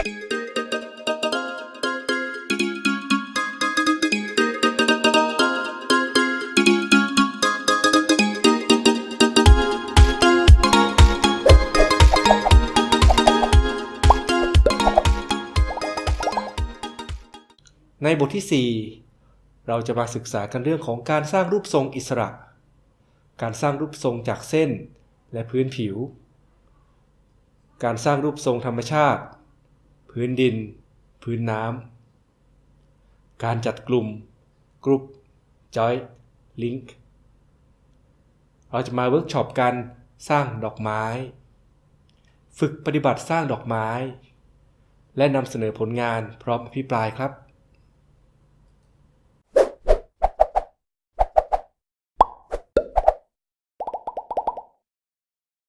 ในบทที่ 4 เราจะมาศึกษากันเรื่องของการสร้างรูปทรงอิสระ การสร้างรูปทรงจากเส้นและพื้นผิว การสร้างรูปทรงธรรมชาติ พื้นดิน พื้นน้ำ การจัดกลุ่ม group joining เราจะมาเวิร์กช็อปกันสร้างดอกไม้ ฝึกปฏิบัติสร้างดอกไม้ และนำเสนอผลงานพร้อมอภิปรายครับ